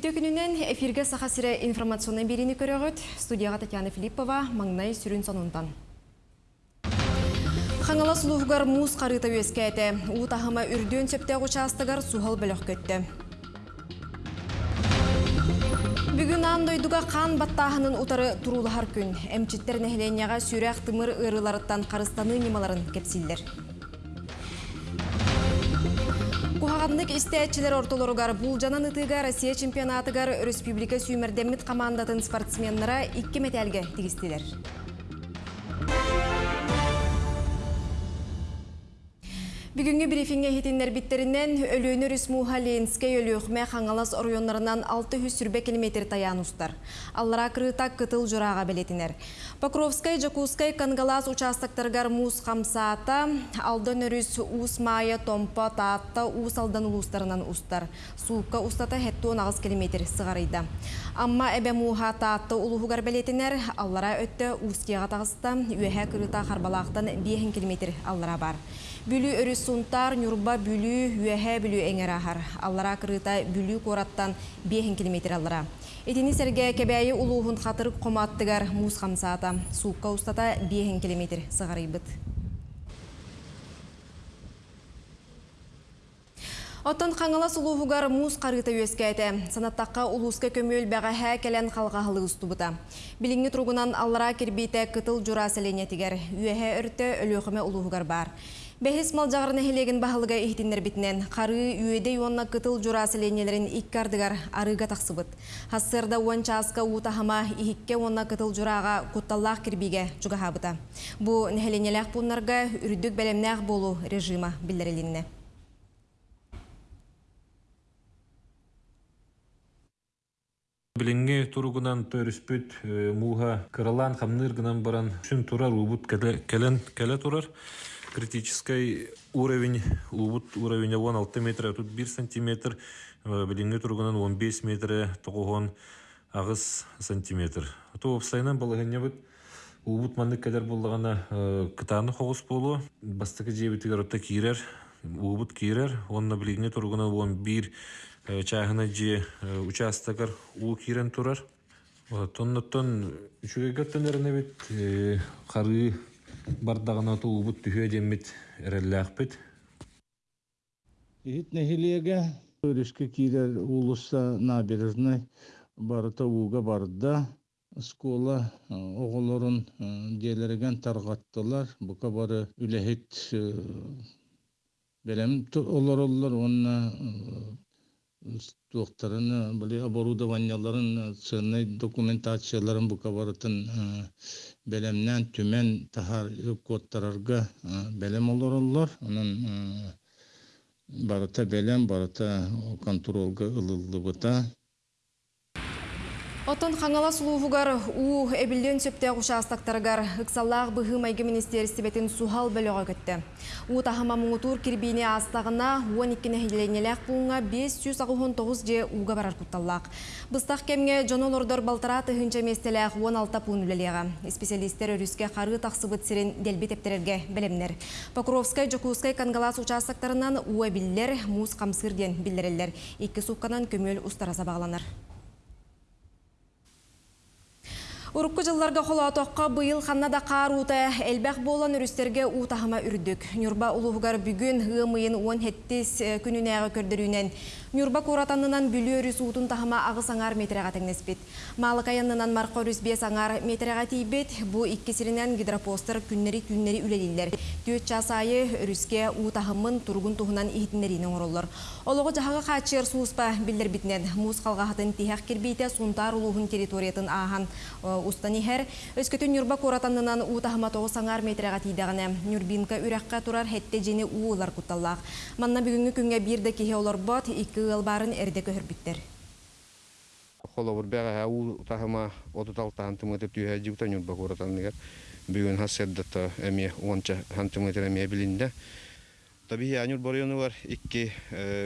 Күнінен эфирге саха сире информационный берини көрөгөт. Студияға Татьяна Филиппова, маңнай сүрін сонундан. Хаңала сулуғығар муз қарыта өскәйті. Утахыма үрден сөптегі участығар сухал бөлік көтті. Бүгін андойдуға қан баттағының утары турулахар күн. Әмчіттер нәхіленияға сүрәқ тымыр ырыларыттан қарыстаны немаларын кепсиллер. Кухағанлык истәтчілер ортолоругар бұл жанан ытыға Россия чемпионатыгар республика сүймердеммит командатын спортсменнара 2 металге тигістелер. Бүгінгі брифинге хетиннер биттерінен өлөөнү Рүсмуха Ленскей өлөөхмә хаңалас оройонларынан 600 сүрбе километр таян устар. Аллара кырыта кытыл жұрага белетинер. Покровскай, Жакускай, Кангалас участоктаргар мус хамсаата, алдан өрүс ус майя, томпа, таатта, ус алдан улустарынан устар. Суукка устата хетто 10 километр сығарыйда. Амма әбе муха таатта улуғугар белетинер, аллара өтті ускеға тағыста, үйәхә кырыта харбалақтан 5 километр аллара бар. Бүлі өрі сунтар, нүрба бүлі, үйәхә бүлі әңер ахар. Аллара кырыта бүлі кораттан 5 километр аллара. Этини сәрге кәбәйі улуғын қатырып қоматтығар муз қамсаата. Суыққа ұстата 5 километр сығарайбыт. Оттан қаңылас улуғығар муз қарыта өскәйті. Санаттаққа улуска көмөл бәға хә кәлән қалғағылы ұстубыта. Біліңі тұрғынан аллара кербейті кытыл жұра сәленетігер. Үйәхә өрті өліғіме улуғығар бар. Бәхес мал жағырны хелеген бағылыға ихтинер бітінен қары үйеде онна кытыл журасыленелерін иккардыгар арыға тақсыбыт. Хассырда уан часка утахама ихикке онна кытыл жураға кутталлақ кірбиге жұғахабыта. Бұ нәхеленеләқ бұнларға үрдік бәлемнәқ болу режима білдірілінне. Билинге туругунан төрүспүт муха кыралан хамныргынан баран шүн турар убут келен келе турар критический уровень убут уровень 16 метр тут 1 сантиметр билинге тургунан 15 метр тогон агыс сантиметр. То обстайнан балыгыня бит убут кедер буллагана кытаны болу отта кирер убут кирер онна тургунан 11 чагына же участокар уу кирен турар. Бардагына туубут түһүө деммит эреллээхпит Ит нехилеге өрүскө кирер улуста набережный барыта ууга барда школа оголорун диэлереген таргаттылар бука бары үлехит белем олар олар онна туохтарын были оборудованияларын ценный документацияларын бука барытын белемнен түмен тахар кодтарарга белем олороллор анан барыта белем барыта контролга ылылыбыта. Отон хаңала сулуғығар у әбілден сөптәқ ұшастақтарығар ұқсаллағы бұғы майғы министерістібетін сухал бөліға көтті. У тахама мұңытур кірбейіне астағына 12 нәхиленеләқ бұлыңа 599 же уға барар құтталлақ. Бұстақ кемге жонолордор балтара тұхынча местеләқ 16 пұн үлелеға. Специалистер өріске қары тақсыбыт сирен делбет ептерерге білімнер. Покровскай, Жокускай, Кангалас ұшастақтарынан у әбілдер мұз қамсырден білдірелер. Екі суққанан көмел ұстараса бағланар. Урукку жылларга холотоққа бұйыл қаннада қар ута әлбәқ болан үрістерге утахама үрдік. Нюрба улуғығар бүгін ғымыйын 17 күнінәғы көрдірінен Нюрба куратанынан бүлі өріс утын тахама ағы саңар метріға тәңнеспет. Малық аянынан марқа өріс бе саңар метріға тейбет, бұ иккесірінен гидропостер күннері-күннері үлелілер. Төт часайы өріске утахымын тұрғын тұғынан ихтінерінің орылыр. Олығы жағағы қачыр суыспа білдер бітінен мұз қалғағытын тихақ кербейті сұнтар улуғын территориятын ағын устани хер өскөтүн нюрба коратанынан утахама тоғы саңар метрага тийдаганы нюрбинка үрәккә турар хетте жени уулар куталлак манна бүгүнгү күнгө бир да кихе олор бот икки ыл барын түйә җүктә нюрба коратаннигер бүгүн хаседдата эми 10 сантиметр эми билинде. Табии анюр бориону бар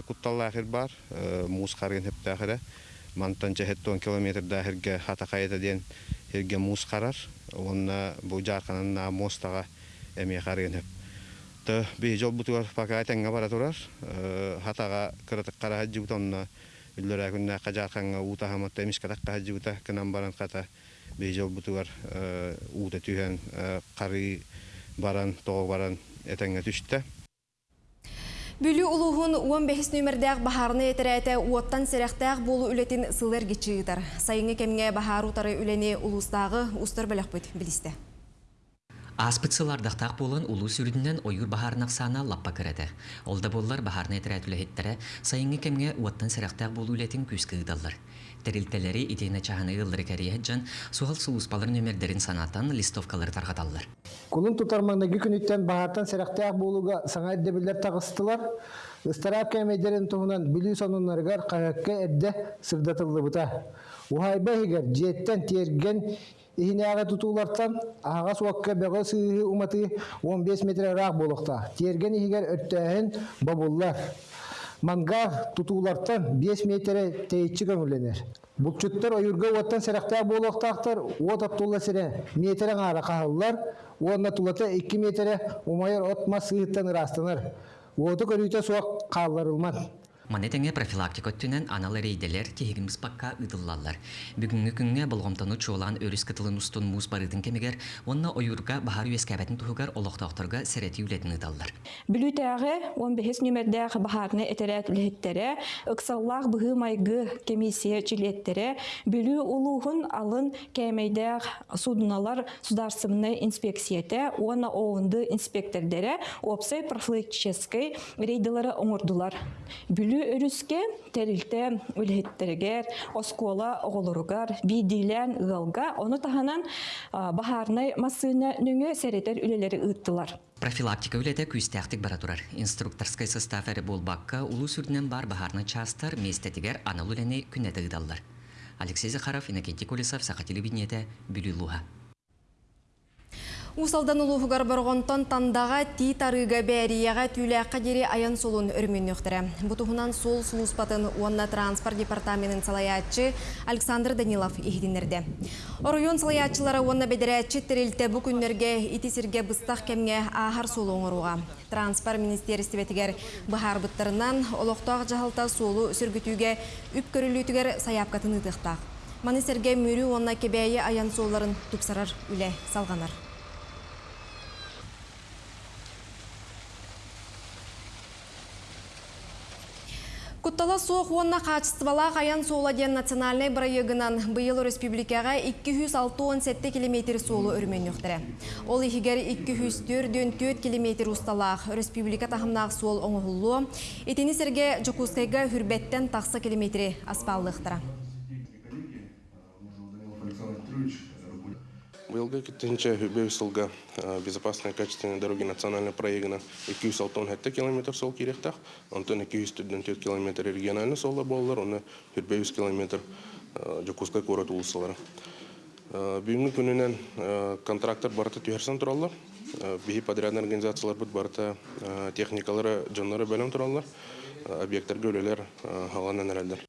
кутталлахыр бар хептахыра мантан километр хата хирге мус карар онна бу жарканына мостага эми хеп та би жол бутуар пока тенга бара турар. Хатага кырытык кара жугтонна үллөрэ күннэ кажарханга ута хаматта эмис катакка хаджута канан баран ката. Бейжол бутугар ута түйен кары баран тоғы баран этеңге түштэ Бүлі улуғын 15 нөмірдәқ бахарны етерәті уоттан сәрәқтәқ болу үлетін сылыр гечігітар. Сайыңы кемге бахар утары үлені улустағы устар бәліқ бүт білісті. Аспытсылардақтақ болын улу сүрдінен ойыр бахарнақ сана лаппа кіреді. Олда боллар бахарны етерәт үләхеттері сайыңы кемге уоттан сәрәқтәқ болу үлетін күз. Тәрілтелері идейна чағаны ыллары кәрие жан суғал суғыспалар нөмердерін санатан листовкалар тарғаталар. Кулун тутармаңдаги күнүттен баһартан серактаак болууга саңа эддебилер тагыстылар. Ыстарап кемейдерин туһунан билүү сонуннаргар кагакка эдде сырдатыллыбыта. Ухайба хигер жеттен терген ихинеага тутуулартан ага суакка бего сыыһы уматы 15 метр раак болохта. Терген ихигер өттөһөн бабуллар. Манга тутуулартан 5 метр тейчи көңүленер. Булчуттар ойурга уаттан серактаа болохтаактар уот аттулла сире метрен ара кахаллар, уонна тулата 2 метр умайыр отма сыыттан ырастанар. Уоту көрүйте суак каалларылман. Манетеңе профилактика өттінен аналар eyделер тегіміз баққа ыдыллалар. Бүгінгі күнге болғымтаны чуолан өріс кытылын устун муз барыдың кемегер, онна ойурга бахар үескәбәтін тұхығар олықтақтарға сәреті үлетін ыдаллар. Бүлүтәгә 15 нөмердәг баһарны этерәк лехтәре, ыксаллах быһы майгы комиссия жилеттере, бүлү улуһун алын кәмәйдәг судналар сударсымны инспекцияте, уна оонды инспектордере, опсай профилактической рейдалары оңордулар. Бүлү өрүскә тәрилтә үлһеттергер, оскола оголоругар, бидилән ылга, оны таһанан а, баһарны масына нүңе сәретер үлеләре ыттылар. Профилактика үлеті күстәқтік бара турар. Инструкторскай состав әрі болбаққа улу сүрдінен бар бахарны частар местетігер анал үләне күнеті ыдаллар. Алексей Захаров, Иннокентий Колесов, Саха телевидениеті, Бүлілуға. Усалдан улуғығар барғонтон тандаға ти тарыға бәрияға түләққа дері аян солын өрмен өқтірі. Бұтығынан сол сұлыспатын онна транспорт департаментін салаятчы Александр Данилов ихдинерді. Оройон салаятчылары онна бедерәтчі тірілті бұл күнлерге итисерге бұстақ кемге ағар солы оңыруға. Транспорт министерстветігер бұхар бұттарынан олықтақ жағалта солы сүргітуге үп көрілітігер саяпқатын ұтықтақ. Манисерге мөрі онна кебәйі аян соларын тұпсарар үле салғанар. Куттала соқ онна қачыстывала қаян соладен национальный проегынан бұйыл республикаға 267 км солы өрмен өқтірі. Ол ехігер 204 км ұсталақ республика тахымнақ сол оңығылу, етені серге Жокускайға хүрбеттен тақсы километрі аспаллықтыра. Быйылга киттинче Бевсылга безопасные качественные дороги национальный проегына 206 километр сол керектах, онтон 204 километр региональный солда боллар, оны 100 километр Жокускай город улысылары. Бүгінгі күнінен контрактор барыты түйерсен тураллар. Бихи подрядный организациялар бұд барыта техникалары жонлары бөлім тураллар. Объекттарға өлелер халанан әрәлдер.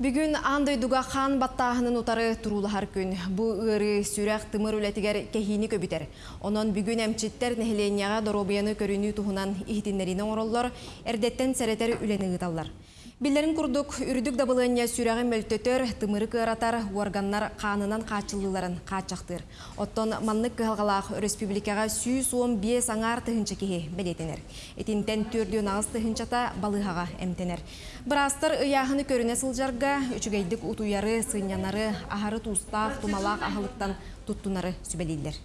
Бүгін андай дуга хан баттағының утары турулахар күн. Бу ыры сүрәк тымыр үлетігер кәхини көбітер. Онон бүгін әмчиттер нәхіленияға доробияны көріні туғынан ихтинлерінің ороллар, әрдеттен сәретер үлені ғыталар. Биллерин курдук үрдүк дабылыня сүрәгын мөлтөтөр, тымыры кыратар, органнар қанынан қачылыларын қачақтыр. Оттон маннык кыhalгалах республикага 115 аңар тыһынча кеһи белетенер. Этинтен төрдү нагыс тыһынчата балыхага эмтенер. Брастар ыяхыны көрүнө сылжарга үчүгейдик утуяры, сынянары, ахары тустак, тумалак ахылыктан туттунары сүбелилер.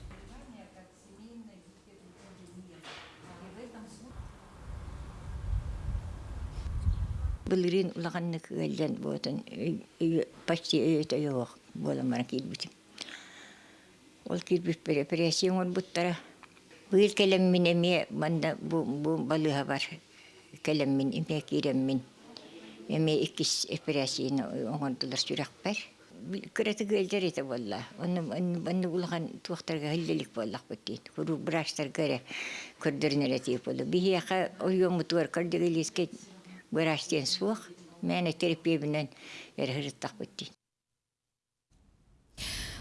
Былырын улаганны кыгалдан болатын почти өйөтө yok боламара килбитим. Ол килбит операцион ол буттара. Быйыл келеммин эме манда бу балыга бар. Келеммин эме киреммин. Эме иккис операцион оңондулар сүрәк бар. Кыраты гөлдер ете болла. Оны хиллелик боллак биттин. Куру брачтар гыре көрдөрнөр эти болду. Бихияка ойон мутуар көрдөгөлеске Вырастен суық, мәні терапия білен әрхіріттақ бітті.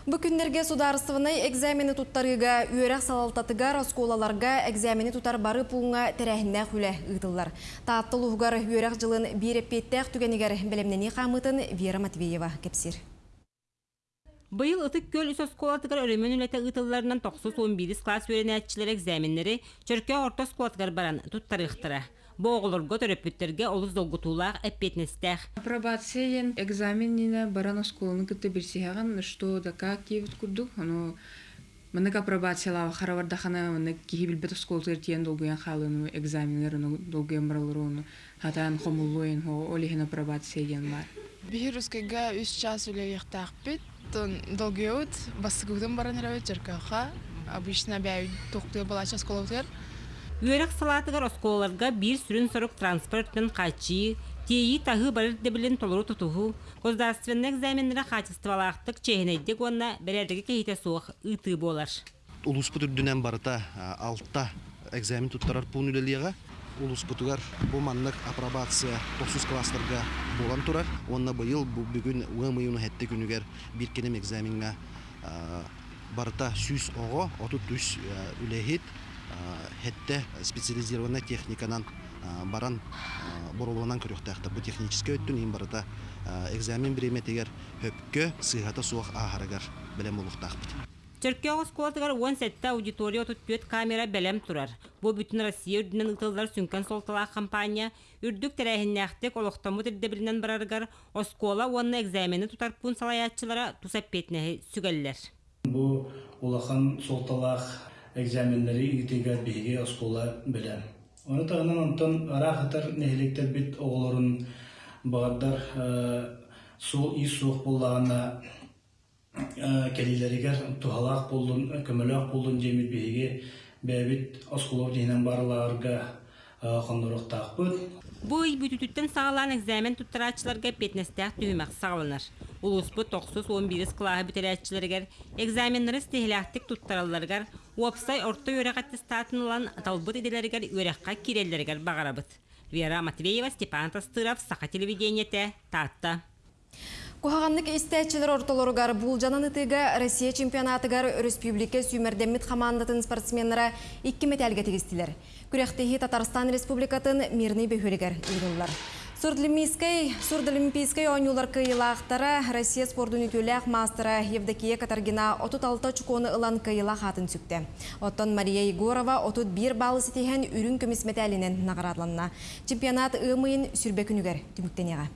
Бу күннерге сударыстывыны экзамені туттарыга, үйерек салалтатыгар осколаларга экзамені тутар бары пуңа тәрәхінне хүлі ұйтылар. Тааттыл ұғығар үйерек жылын бір еппеттәк түгенігер білімнені қамытын Вера Матвеева кепсір. Быйыл ытык көл үс осколатыгар өрөмөн үләтә ытылларынан 9-11 класс өйрәнәтчилер экзаменнәре Чөркә орта осколатыгар баран туттарыктыра. Бу оголорго төрөпүттөргө олус долгутуулаак эппетнестәх. Апробация экзаменіне баран осколаны кытты берсиһаган, что да как киевит курдук, оно Мынык апробациялава харавардахана мынык кихи билбет осколтыр тиен долгуян халыну экзаменер ону долгуян баралыр ону хатан хомулуен хо олихин апробация ден бар. Бихирускайга үс час үлеяқтақпит, тон долгеут басыгудын баран рәвет жеркаха, обычно бәй тоқтуя бала час Үйрәк салатыгар осколаларга бир сүрүн сорок транспорттын качы, тейи тагы барыр дебилен толору тутуху, государственный экзаменлere качестволактык чехинейдик онна берердеги кейте суох ыты болар. Улус бүтүрдүнен барыта алтта экзамен туттарар пун үлелига. Улус бүтүгар бу маннык апробация 9 класстарга болан турар. Онна быйыл бу бүгүн уэмыйуну хетте күнүгер бир кенем экзаменга барыта сүз ого, оту түс үлехит хетте специализированная техниканан баран боролуынан көрөктәхтә бу технический өттүн ин барыта экзамен биреме тегер хөпкө сыйгата суак ахарагар белем улуктахпыт Чөркө осколатыгар 17 аудитория tuttuет камера белем турар. Бу бүтүн Россия үрдүнен ытылдар сүнкән солталак компания үрдүк тәрәһиннәхтек олохтамы тирдебилинен бараргар оскола онна экзамени тутар пун салаятчылара тусаппетнеһи сүгәлләр. Бу улахан солталак экзаменleri итеге биге оскола белем. Оны тағынан онтон арахатар нехилектер бит оғылырын бағаддар су и суық болағына келилеригер тухалақ болдун, көмөлөк болдун жемит биге бәбит осколор дейінен барыларга қондырықтақпыт. Бу үй бүтүтүттен сағалан экзамен туттарачыларга петнестәк түймәк сағаланар. Улуспу 9-11 клаһы битерәчиләргә экзаменнары стехләхтик туттараларгар Уапсай орто өрәк аттестатынлан талбыт иделәргә өрәккә кирелләргә багарабыт. Вера Матвеева, Степан Тастыров, Саха телевидениете, Татта. Кухаганнык истәчилер ортолоргар булжанан ытыга Россия чемпионатыгар республика сүймердеммит командатын спортсменнара 2 металге тегистилер. Күрәхтеһи Татарстан Республикатын мирный бөхөлегер ыйрыллар. Сурдлимийской, Сурдлимпийской ойнулар кыйылақтара Россия спорт үнітөләк мастера Евдокия Катаргина 36 чуконы ылан кыйыла хатын сүкті. Оттон Мария Егорова 31 балы сетеген үрін көміс металінен нағырадланна. Чемпионат ымайын сүрбекүнігер түміктенеға.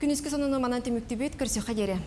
Күніскі сонуны манан қадері.